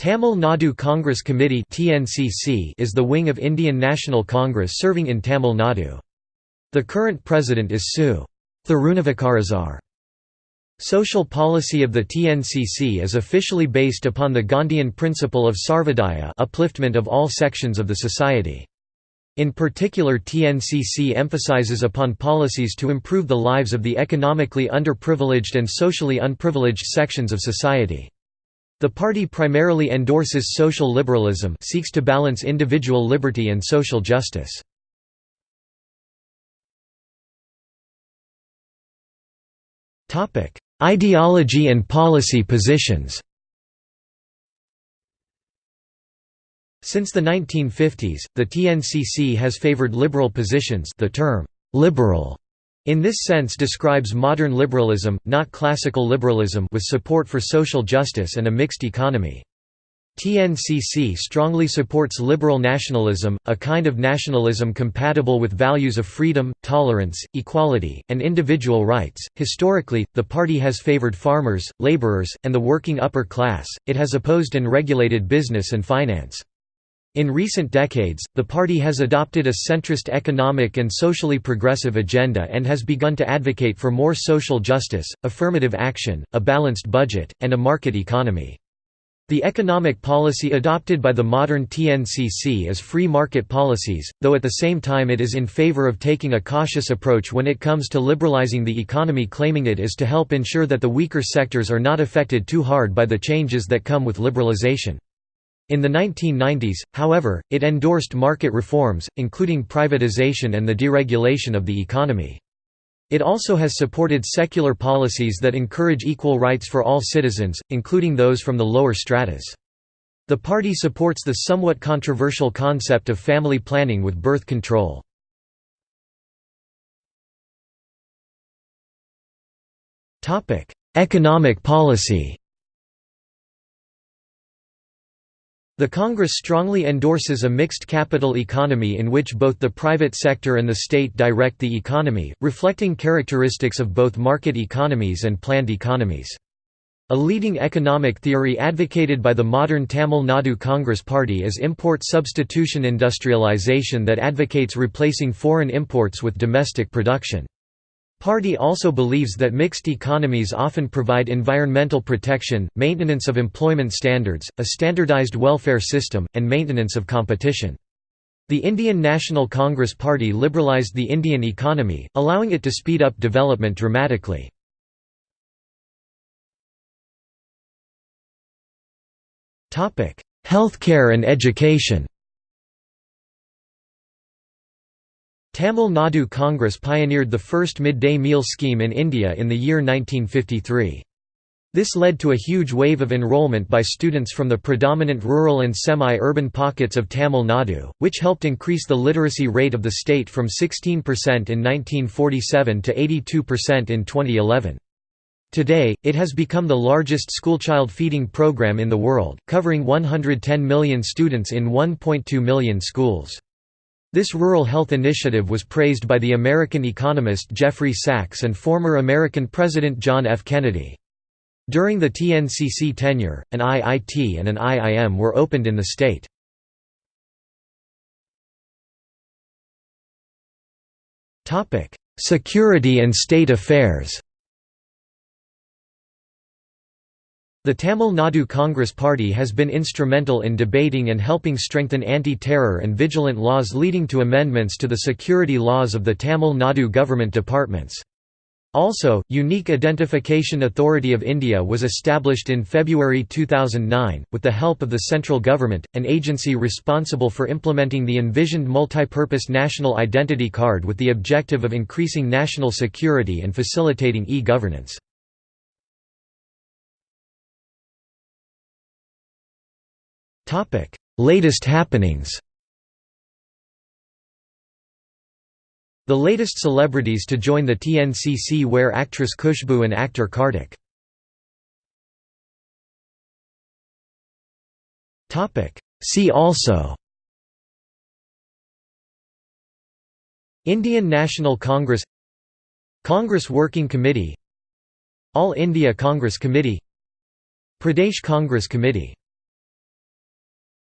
Tamil Nadu Congress Committee is the wing of Indian National Congress serving in Tamil Nadu. The current president is Su. Thirunavukarasar. Social policy of the TNCC is officially based upon the Gandhian principle of sarvodaya upliftment of all sections of the society. In particular TNCC emphasizes upon policies to improve the lives of the economically underprivileged and socially unprivileged sections of society. The party primarily endorses social liberalism seeks to balance individual liberty and social justice. Ideology and policy positions Since the 1950s, the TNCC has favored liberal positions the term, "'liberal' in this sense describes modern liberalism, not classical liberalism with support for social justice and a mixed economy. TNCC strongly supports liberal nationalism, a kind of nationalism compatible with values of freedom, tolerance, equality, and individual rights. Historically, the party has favored farmers, laborers, and the working upper class, it has opposed and regulated business and finance. In recent decades, the party has adopted a centrist economic and socially progressive agenda and has begun to advocate for more social justice, affirmative action, a balanced budget, and a market economy. The economic policy adopted by the modern TNCC is free market policies, though at the same time it is in favor of taking a cautious approach when it comes to liberalizing the economy claiming it is to help ensure that the weaker sectors are not affected too hard by the changes that come with liberalization. In the 1990s, however, it endorsed market reforms, including privatization and the deregulation of the economy. It also has supported secular policies that encourage equal rights for all citizens, including those from the lower stratas. The party supports the somewhat controversial concept of family planning with birth control. Economic policy The Congress strongly endorses a mixed capital economy in which both the private sector and the state direct the economy, reflecting characteristics of both market economies and planned economies. A leading economic theory advocated by the modern Tamil Nadu Congress Party is import substitution industrialization that advocates replacing foreign imports with domestic production. Party also believes that mixed economies often provide environmental protection, maintenance of employment standards, a standardized welfare system, and maintenance of competition. The Indian National Congress Party liberalized the Indian economy, allowing it to speed up development dramatically. Healthcare and education Tamil Nadu Congress pioneered the first midday meal scheme in India in the year 1953. This led to a huge wave of enrollment by students from the predominant rural and semi-urban pockets of Tamil Nadu, which helped increase the literacy rate of the state from 16% in 1947 to 82% in 2011. Today, it has become the largest schoolchild feeding program in the world, covering 110 million students in 1.2 million schools. This rural health initiative was praised by the American economist Jeffrey Sachs and former American President John F. Kennedy. During the TNCC tenure, an IIT and an IIM were opened in the state. Security and state affairs The Tamil Nadu Congress Party has been instrumental in debating and helping strengthen anti-terror and vigilant laws leading to amendments to the security laws of the Tamil Nadu government departments. Also, Unique Identification Authority of India was established in February 2009, with the help of the central government, an agency responsible for implementing the envisioned multipurpose national identity card with the objective of increasing national security and facilitating e-governance. Latest happenings The latest celebrities to join the TNCC were actress Khushboo and actor Kartik. See also Indian National Congress Congress Working Committee All India Congress Committee Pradesh Congress Committee